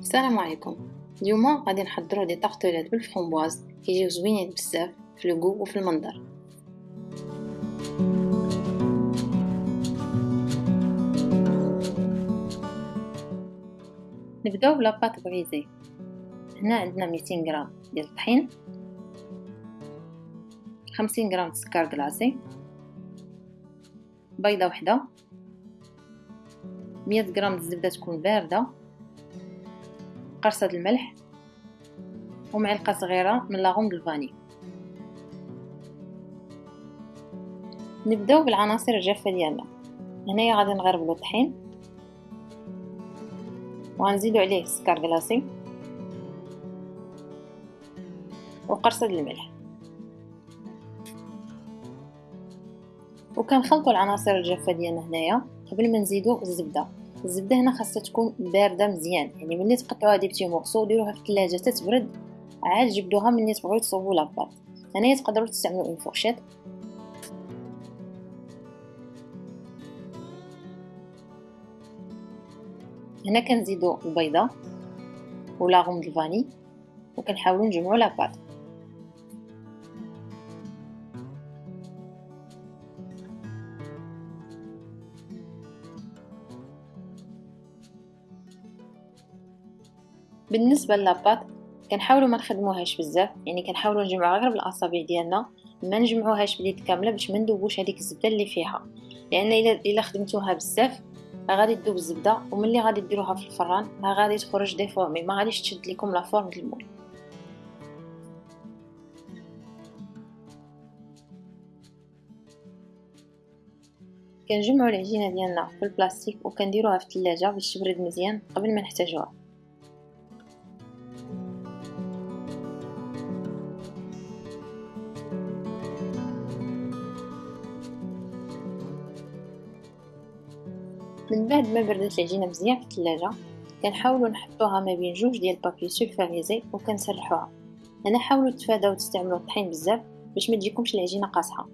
السلام عليكم. اليوم غادي نحضروا دي طاغطولات بالفرomبواز كيجيو زوينين بزاف في لو وفي المنظر. نبداو بلا بات بغيزي هنا عندنا 200 غرام ديال الطحين 50 غرام سكر كلاصي بيضة وحدة. 100 غرام الزبده تكون باردة. قرصة الملح. ومعلقة صغيرة من لاغوم الفاني. نبدأو بالعناصر الجافة ديالنا. هنايا غادي نغربلو الطحين. وغنزيدو عليه السكر كلاصي وقرصة الملح. وكنخلطوا العناصر الجافة ديالنا هنايا قبل ما نزيدو الزبدة. الزبدة هنا خاصها تكون باردة مزيان. يعني ملي تقطعوها des petits morceaux ديروها في الثلاجة تتبرد عاد جبدوها ملي تبغيو تصوبوا la pâte. هنايا تقدروا تستعملوا une fourchette. هنا كنزيدو البيضة و l'arôme vanille وكنحاولوا نجمعوا la pâte. بالنسبة ل la pâte كنحاولوا ما نخدموهاش بزاف يعني كنحاولوا نجمعوها غير بالاصابع ديالنا ما نجمعوهاش باليد كاملة باش ما ندوبوش هذيك الزبدة اللي فيها. لأن الا إلا خدمتوها بزاف غادي تذوب الزبدة وملي غادي ديروها في الفران غادي تخرج déformée ما غاديش تشد لكم la forme ديال ال moule كنجمعوا العجينة ديالنا في البلاستيك وكنديروها في الثلاجه باش تبرد مزيان قبل ما نحتاجوها. من بعد ما بردت العجينة مزيان في الثلاجه كنحاولوا نحطوها ما بين جوج ديال بابي سولفاريزي وكنسرحوها. أنا حاولوا تفاداو تستعملوا الطحين بزاف باش ما تجيكمش العجينة قاصحة.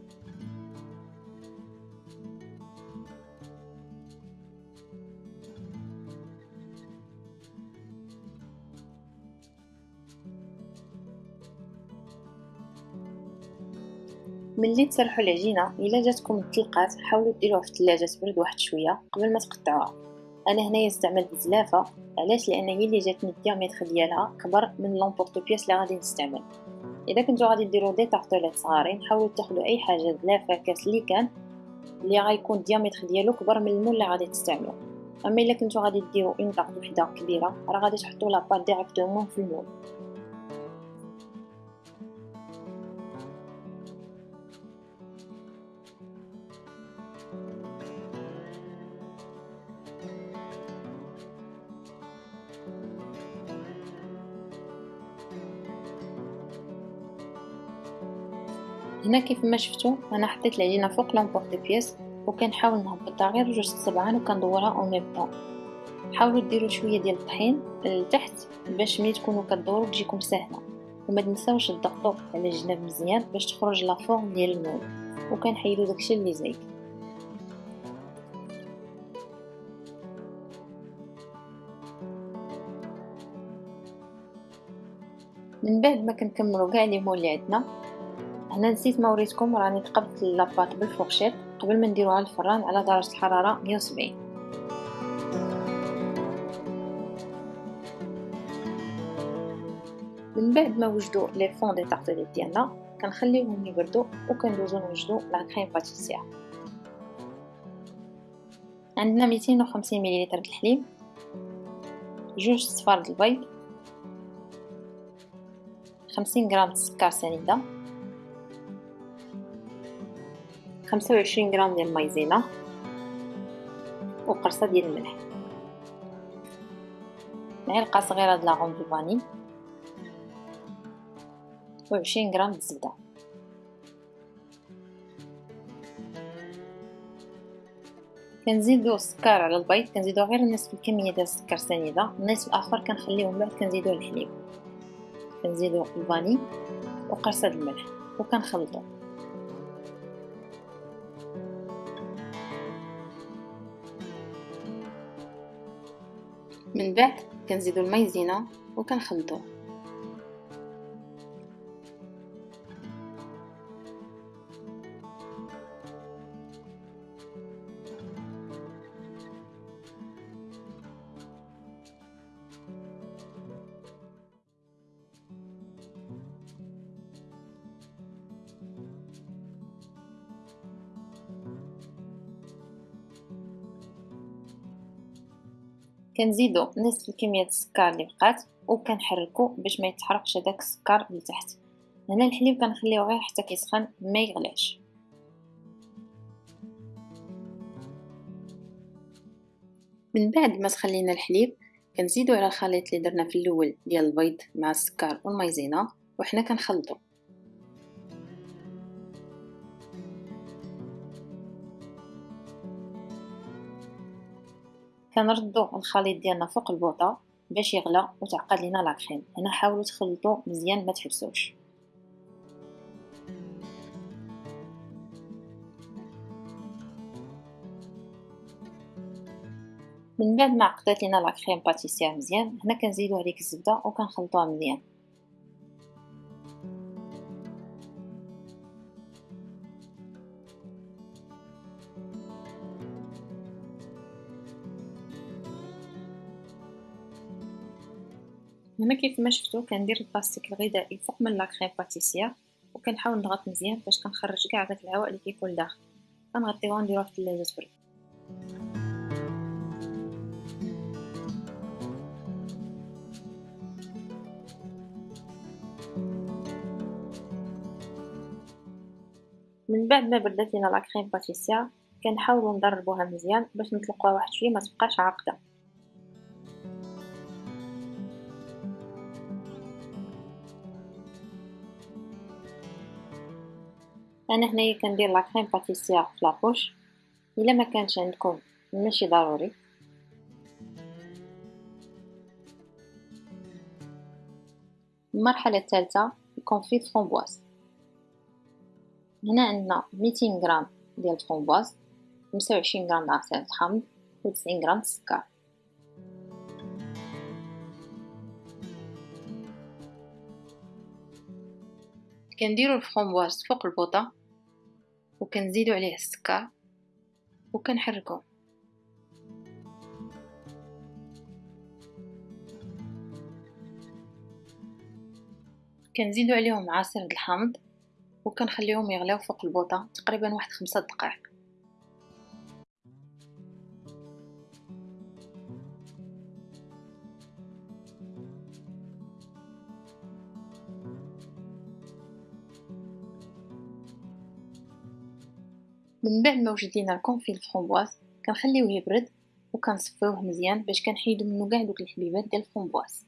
ملي تسرحوا العجينة إلا جاتكم التلقات حاولوا ديروها في الثلاجه تبرد واحد شوية قبل ما تقطعوها. أنا هنايا استعملت زلافه علاش؟ لأن هي اللي جاتني ال diamètre ديالها كبر من l'emporte-pièce اللي غادي نستعمل. إذا كنتو غادي ديروا des tartelettes صغارين حاولوا تاخذوا أي حاجة زلافه كاس اللي كان اللي غيكون ال diamètre ديالو كبر من ال moule اللي غادي تستعملوا أما إلا كنتو غادي ديروا une tarte وحدة كبيرة راه غادي تحطوا la pâte directement في ال moule. هنا كيف ما شفتوا أنا حطيت العجينه فوق l'emporte-pièce وكنحاول نهبطها غير جوج سبعان وكندورها أو ميم طون حاولوا ديروا شوية ديال الطحين لتحت باش ملي تكونوا كدوروا تجيكم سهله وما تنساوش تضغطوا على الجناب مزيان باش تخرج la forme ديال ال moule وكنحيدوا داكشي اللي زايد. من بعد ما كنكملوا كاع les moules اللي عندنا هنا نسيت ما وريتكم راني تقبت la pâte بال fourchette قبل ما نديروها الفران على درجة الحرارة 170 من بعد ما وجدوا les fonds de tartelettes ديالنا كنخليوهم يبردوا وكندوزو نوجدوا la crème pâtissière عندنا 250 ملل الحليب جوج صفار البيض 50 غرام السكر سنيدة. خمسة وعشرين غرام ديال المايزينا وقرصة ديال الملح. معلقة صغيرة د لاغون دو فاني. وعشرين غرام د الزبدة كنزيدو السكر على البيض. كنزيدو غير نصف الكمية ديال السكر سنيدة. النصف الآخر كنخليه من بعد كنزيدو الحليب. كنزيدو الفاني وقرصة الملح. وكنخلطو. من بعد كنزيدو المايزينا وكنخلطوه كنزيدو نصف كمية السكر اللي بقات وكنحركو باش ما يتحرقش هذاك السكر لتحت هنا الحليب كنخليوه غير حتى كيسخن ما يغلاش من بعد ما تخلينا الحليب كنزيدو على الخليط اللي درنا في الأول ديال البيض مع السكر والمايزينا وحنا كنخلطو. كنردو الخليط ديالنا فوق البوطة باش يغلى وتعقد لينا لاكريم هنا حاولوا تخلطوا مزيان ما تحبسوش. من بعد ما عقدت لينا لاكريم باتيسير مزيان. هنا كنزيدو عليك الزبدة وكنخلطوها مزيان. هنا كيف ما شفتو كندير البلاستيك الغذائي فوق من لاكريم باتيسير وكنحاول نضغط مزيان باش كنخرج كاع داك الهواء اللي كيكون داخل. كنغطيوه ونديروه في الثلاجه تبرد من بعد ما بردات لينا لاكريم باتيسير كنحاولوا نضربوها مزيان باش نطلقوها واحد شوية ما تبقاش عاقدة. أنا هنايا كندير la crème pâtissière في la poche. إلا ما كانش عندكم ماشي ضروري. المرحلة الثالثة ال confit framboise هنا عندنا 200 غرام ديال الفرومبواز 25 غرام عصير الحامض و 90 غرام السكر كنديرو الفرومبواز فوق البوطة. وكنزيدو عليه السكر وكنحركو كنزيدو عليهم عصير الحامض وكنخليهم يغليو فوق البوطة تقريبا واحد خمسة دقائق. من بعد ما وجد لينا ال confit ال framboise كنخليوه يبرد وكنصفيوه مزيان باش كنحيدو منو كاع دوك الحبيبات ديال الفرومبواز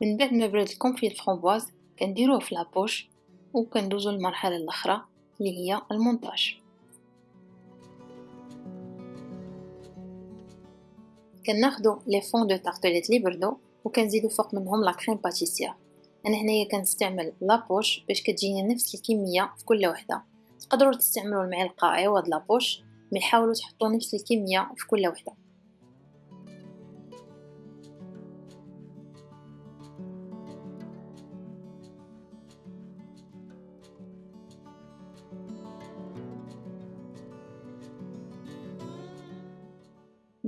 من بعد ما برد ال confit ال framboise كنديروه في la poche وكندوزو للمرحلة الأخرى اللي هي المونتاج. كناخدو les fonds de tartelettes لي بردو وكنزيدو فوق منهم la crème pâtissière أنا هنايا كنستعمل la poche باش كتجيني نفس الكمية في كل وحدة. تقدروا تستعملوا المعلقة عوض la poche mais حاولوا تحطوا نفس الكمية في كل وحدة.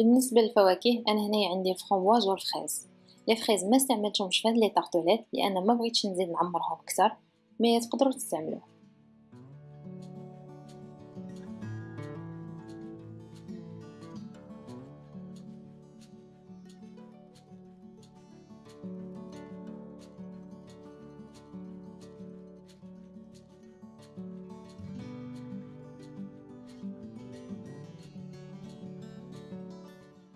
بالنسبة للفواكه أنا هنايا عندي ال framboise وال fraise les fraises ما استعملتهمش في هاد les tartelettes لأن ما بغيتش نزيد نعمرهم أكثر mais تقدروا تستعملوه.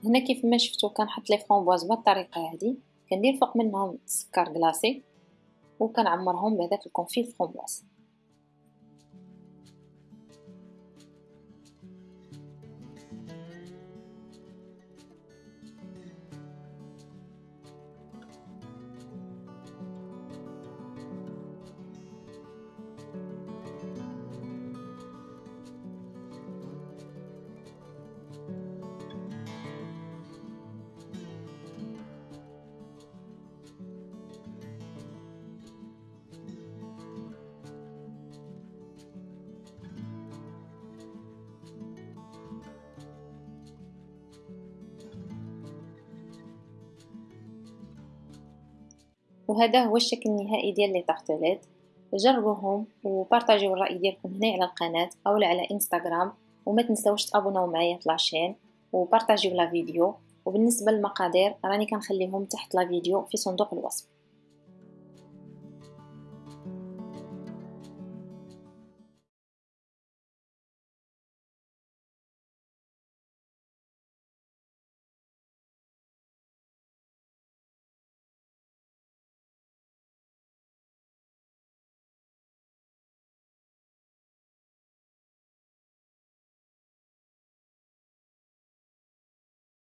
هنا كيف ما شفتو كنحط les framboises بالطريقة هذه كندير فوق منهم سكر glacé وكنعمرهم بهذاك ال confit framboise وهذا هو الشكل النهائي ديال les tartelettes جربوهم وبارطاجيو الرأي ديالكم هنا على القناة أو على إنستغرام. وما تنساوش تابوناو معايا في la chaîne وبارطاجيو la vidéo. وبالنسبة للمقادير راني كنخليهم تحت la vidéo في صندوق الوصف.